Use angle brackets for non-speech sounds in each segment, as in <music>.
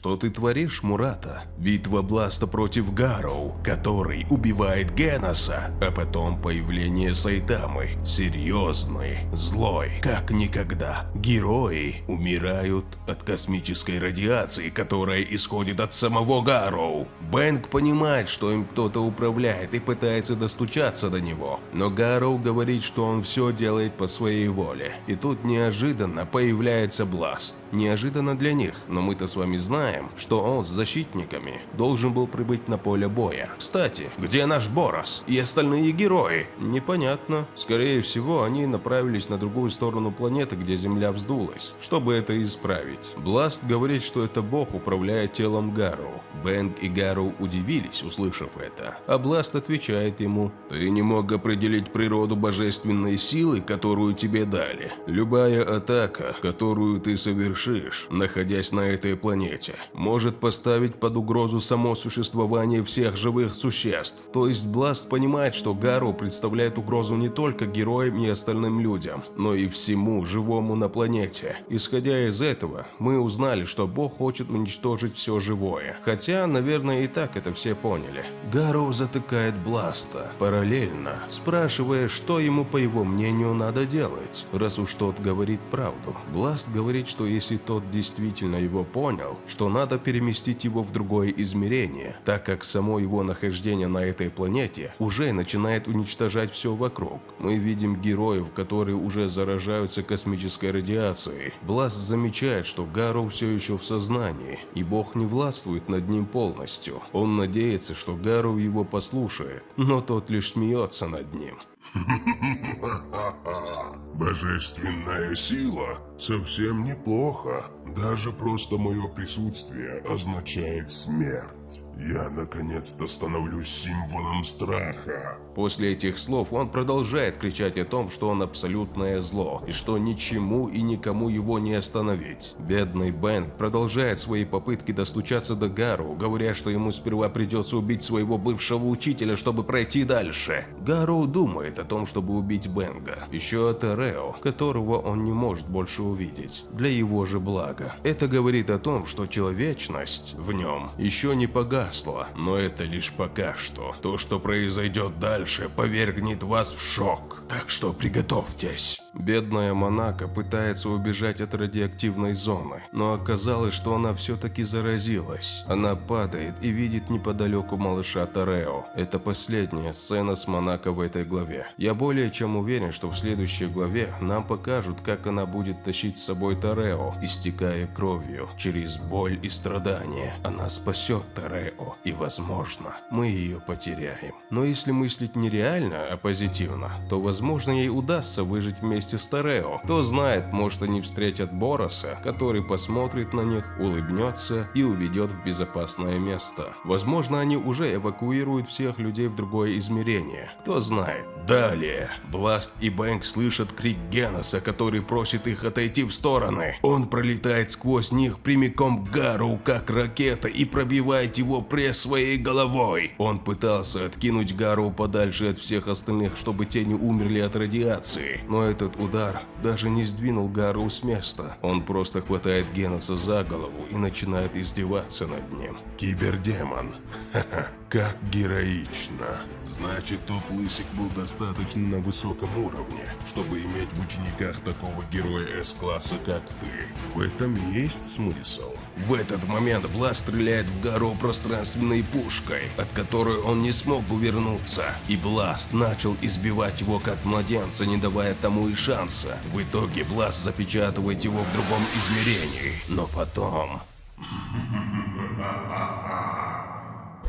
Что ты творишь, Мурата? Битва Бласта против Гароу, который убивает Геноса, а потом появление Сайтамы. Серьезный, злой, как никогда. Герои умирают от космической радиации, которая исходит от самого Гароу. Бэнк понимает, что им кто-то управляет и пытается достучаться до него, но Гароу говорит, что он все делает по своей воле. И тут неожиданно появляется Бласт. Неожиданно для них, но мы-то с вами знаем, что он с защитниками должен был прибыть на поле боя. Кстати, где наш Борос и остальные герои? Непонятно. Скорее всего, они направились на другую сторону планеты, где Земля вздулась, чтобы это исправить. Бласт говорит, что это бог управляет телом Гарроу. Бэнк и Гарроу удивились, услышав это. А Бласт отвечает ему, «Ты не мог определить природу божественной силы, которую тебе дали. Любая атака, которую ты совершишь, находясь на этой планете, может поставить под угрозу само существование всех живых существ. То есть Бласт понимает, что Гару представляет угрозу не только героям и остальным людям, но и всему живому на планете. Исходя из этого, мы узнали, что Бог хочет уничтожить все живое. Хотя, наверное, и так это все поняли. Гару затыкает Бласта, параллельно, спрашивая, что ему, по его мнению, надо делать, раз уж тот говорит правду. Бласт говорит, что если тот действительно его понял, что надо переместить его в другое измерение, так как само его нахождение на этой планете уже начинает уничтожать все вокруг. Мы видим героев, которые уже заражаются космической радиацией. Бласт замечает, что Гару все еще в сознании, и Бог не властвует над ним полностью. Он надеется, что Гару его послушает, но тот лишь смеется над ним. <laughs> <laughs> Божественная сила совсем неплохо. Даже просто мое присутствие означает смерть. Я наконец-то становлюсь символом страха. После этих слов он продолжает кричать о том, что он абсолютное зло, и что ничему и никому его не остановить. Бедный Бэнк продолжает свои попытки достучаться до Гару, говоря, что ему сперва придется убить своего бывшего учителя, чтобы пройти дальше. Гару думает о том, чтобы убить Бенга, еще от Эрео, которого он не может больше увидеть, для его же блага. Это говорит о том, что человечность в нем еще не погасла, но это лишь пока что. То, что произойдет дальше, повергнет вас в шок. Так что приготовьтесь. Бедная Монако пытается убежать от радиоактивной зоны, но оказалось, что она все-таки заразилась. Она падает и видит неподалеку малыша Тарео. Это последняя сцена с Монако в этой главе. Я более чем уверен, что в следующей главе нам покажут, как она будет тащить с собой Тарео, истекая кровью, через боль и страдания. Она спасет Тарео, и возможно, мы ее потеряем. Но если мыслить не реально, а позитивно, то возможно ей удастся выжить вместе с Терео. Кто знает, может они встретят Бороса, который посмотрит на них, улыбнется и уведет в безопасное место. Возможно, они уже эвакуируют всех людей в другое измерение. Кто знает. Далее, Бласт и Бэнк слышат крик Геноса, который просит их отойти в стороны. Он пролетает сквозь них прямиком к Гару, как ракета, и пробивает его пресс своей головой. Он пытался откинуть Гару подальше от всех остальных, чтобы те не умерли от радиации. Но этот удар даже не сдвинул Гару с места. Он просто хватает Геноса за голову и начинает издеваться над ним. Кибердемон. <laughs> Ха-ха. Как героично. Значит, тот лысик был достаточно на высоком уровне, чтобы иметь в учениках такого героя С-класса, как ты. В этом есть смысл. В этот момент Бласт стреляет в гору пространственной пушкой, от которой он не смог увернуться. И Бласт начал избивать его как младенца, не давая тому и шанса. В итоге Бласт запечатывает его в другом измерении. Но потом...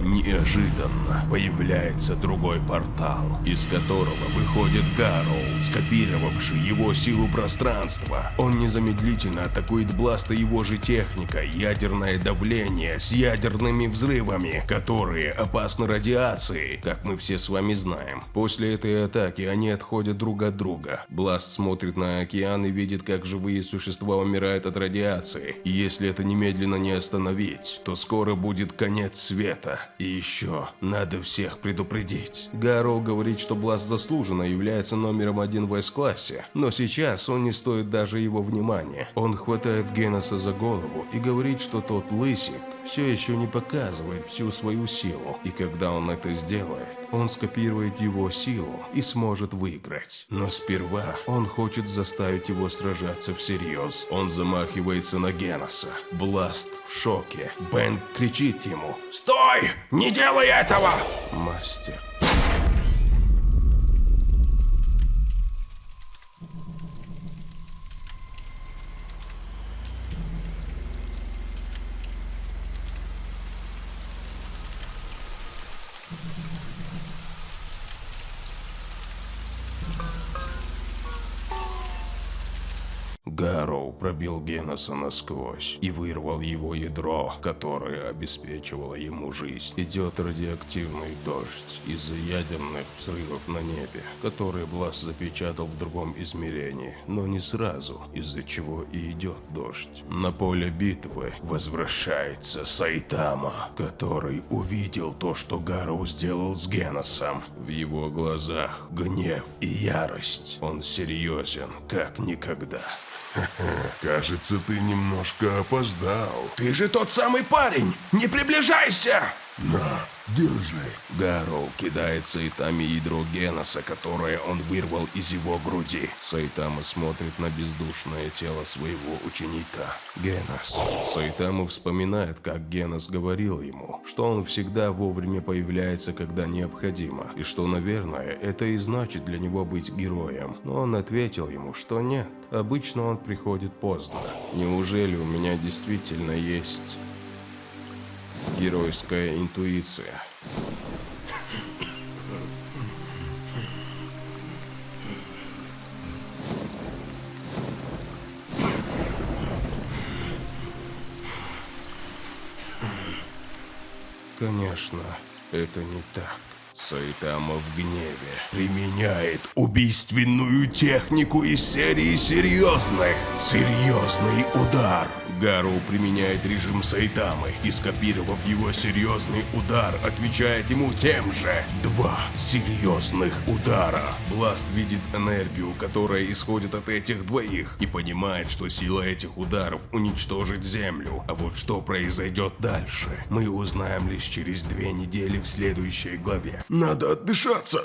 Неожиданно появляется другой портал, из которого выходит Гарроу, скопировавший его силу пространства. Он незамедлительно атакует Бласта его же техника, ядерное давление с ядерными взрывами, которые опасны радиацией, как мы все с вами знаем. После этой атаки они отходят друг от друга. Бласт смотрит на океан и видит, как живые существа умирают от радиации. И если это немедленно не остановить, то скоро будет конец света И еще, надо всех предупредить. Гарроу говорит, что Бласт заслуженно является номером один в С-классе, но сейчас он не стоит даже его внимания. Он хватает Геноса за голову и говорит, что тот лысик все еще не показывает всю свою силу, и когда он это сделает, он скопирует его силу и сможет выиграть. Но сперва он хочет заставить его сражаться всерьез. Он замахивается на Геноса. Бласт в шоке. Бен кричит ему «Стой! Не делай этого!» Мастер Гарроу пробил Геноса насквозь и вырвал его ядро, которое обеспечивало ему жизнь. Идет радиоактивный дождь из-за ядерных взрывов на небе, которые Блас запечатал в другом измерении, но не сразу, из-за чего и идет дождь. На поле битвы возвращается Сайтама, который увидел то, что Гарроу сделал с Геносом. В его глазах гнев и ярость. Он серьезен, как никогда. <laughs> Кажется, ты немножко опоздал. Ты же тот самый парень! Не приближайся! На, держи. Гарроу кидает Сайтаме ядро Геноса, которое он вырвал из его груди. Сайтама смотрит на бездушное тело своего ученика. Генос. Сайтама вспоминает, как Генос говорил ему, что он всегда вовремя появляется, когда необходимо, и что, наверное, это и значит для него быть героем. Но он ответил ему, что нет, обычно он приходит поздно. Неужели у меня действительно есть Геройская интуиция. Конечно, это не так. Сайтама в гневе применяет убийственную технику из серии серьезных. Серьезный удар. Гару применяет режим Сайтамы и, скопировав его серьезный удар, отвечает ему тем же. Два серьезных удара. Бласт видит энергию, которая исходит от этих двоих, и понимает, что сила этих ударов уничтожит Землю. А вот что произойдет дальше, мы узнаем лишь через две недели в следующей главе. Надо отдышаться.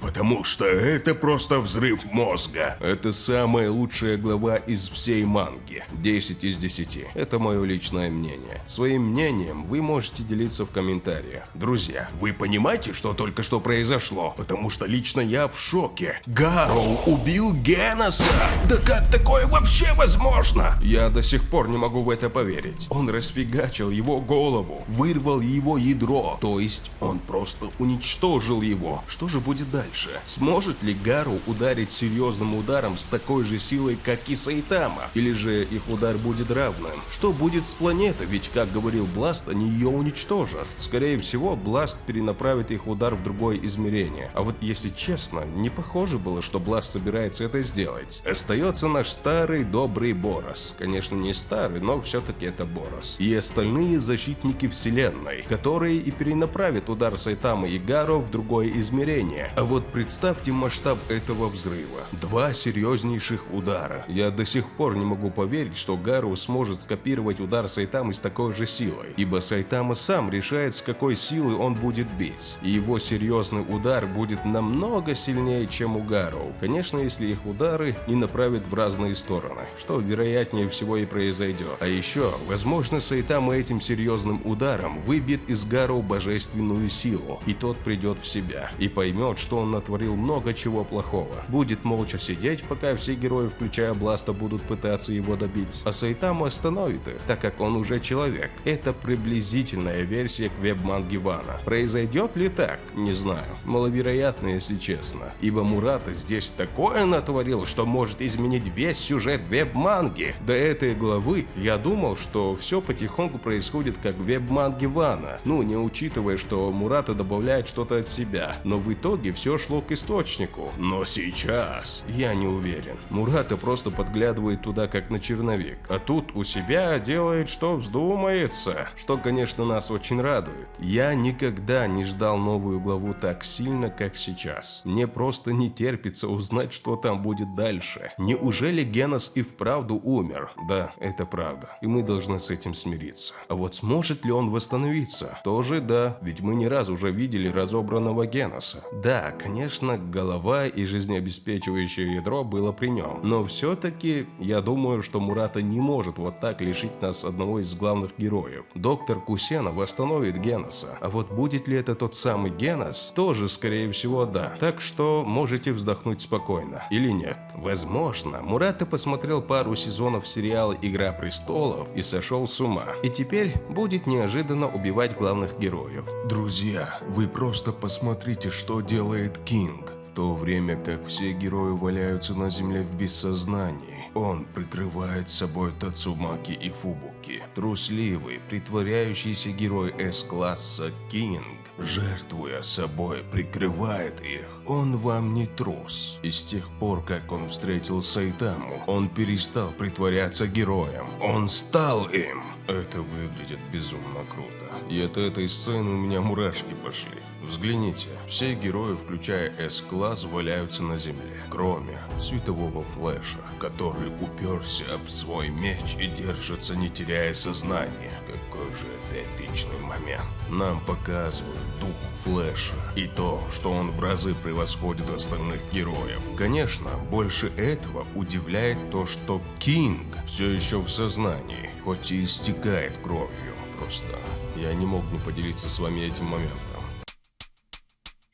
Потому что это просто взрыв мозга. Это самая лучшая глава из всей манги. 10 из 10. Это мое личное мнение. Своим мнением вы можете делиться в комментариях. Друзья, вы понимаете, что только что произошло? Потому что лично я в шоке. Гарроу убил Геноса! Да как такое вообще возможно? Я до сих пор не могу в это поверить. Он расфигачил его голову, вырвал его ядро. То есть он просто просто уничтожил его. Что же будет дальше? Сможет ли Гару ударить серьезным ударом с такой же силой, как и Сайтама? Или же их удар будет равным? Что будет с планетой? Ведь, как говорил Бласт, они ее уничтожат. Скорее всего, Бласт перенаправит их удар в другое измерение. А вот если честно, не похоже было, что Бласт собирается это сделать. Остается наш старый добрый Борос. Конечно, не старый, но все-таки это Борос. И остальные защитники вселенной, которые и перенаправят удар Сайтама Сайтамы и Гаро в другое измерение. А вот представьте масштаб этого взрыва. Два серьезнейших удара. Я до сих пор не могу поверить, что Гару сможет скопировать удар Сайтамы с такой же силой. Ибо Сайтама сам решает, с какой силы он будет бить. И его серьезный удар будет намного сильнее, чем у Гару. Конечно, если их удары не направят в разные стороны, что вероятнее всего и произойдет. А еще, возможно, Сайтама этим серьезным ударом выбьет из Гару божественную силу его, и тот придет в себя и поймет, что он натворил много чего плохого. Будет молча сидеть, пока все герои, включая Бласта, будут пытаться его добить, а Сайтаму остановит их, так как он уже человек. Это приблизительная версия к веб-манге Вана. Произойдет ли так? Не знаю. Маловероятно, если честно. Ибо Мурата здесь такое натворил, что может изменить весь сюжет веб-манги. До этой главы я думал, что все потихоньку происходит как в веб-манге Вана. Ну, не учитывая, что Мурата Мурата добавляет что-то от себя, но в итоге все шло к источнику. Но сейчас я не уверен. Мурата просто подглядывает туда как на черновик, а тут у себя делает, что вздумается, что, конечно, нас очень радует. Я никогда не ждал новую главу так сильно, как сейчас. Мне просто не терпится узнать, что там будет дальше. Неужели Генос и вправду умер? Да, это правда, и мы должны с этим смириться. А вот сможет ли он восстановиться? Тоже да, ведь мы не раз уже видели разобранного Геноса. Да, конечно, голова и жизнеобеспечивающее ядро было при нем, но все-таки я думаю, что Мурата не может вот так лишить нас одного из главных героев. Доктор Кусена восстановит Геноса, а вот будет ли это тот самый Генос, тоже скорее всего да. Так что можете вздохнуть спокойно. Или нет. Возможно, Мурата посмотрел пару сезонов сериала «Игра престолов» и сошел с ума. И теперь будет неожиданно убивать главных героев. Друзья, вы просто посмотрите, что делает Кинг. В то время как все герои валяются на земле в бессознании, он прикрывает собой Тацумаки и Фубуки. Трусливый, притворяющийся герой С-класса Кинг, жертвуя собой, прикрывает их. Он вам не трус. И с тех пор, как он встретил Сайтаму, он перестал притворяться героем. Он стал им. Это выглядит безумно круто. И от этой сцены у меня мурашки пошли. Взгляните, все герои, включая С-класс, валяются на земле, кроме светового флэша, который уперся об свой меч и держится, не теряя сознания. Какой же это эпичный момент. Нам показывают дух флэша и то, что он в разы превосходит остальных героев. Конечно, больше этого удивляет то, что Кинг все еще в сознании, хоть и истекает кровью. Просто я не мог не поделиться с вами этим моментом.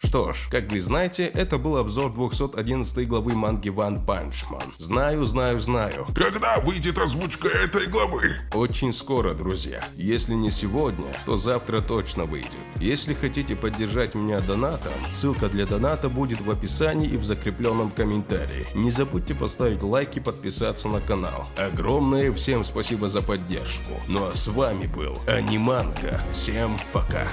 Что ж, как вы знаете, это был обзор 211 главы манги One Punch Man. Знаю, знаю, знаю. Когда выйдет озвучка этой главы? Очень скоро, друзья. Если не сегодня, то завтра точно выйдет. Если хотите поддержать меня донатом, ссылка для доната будет в описании и в закрепленном комментарии. Не забудьте поставить лайк и подписаться на канал. Огромное всем спасибо за поддержку. Ну а с вами был Аниманка. Всем пока.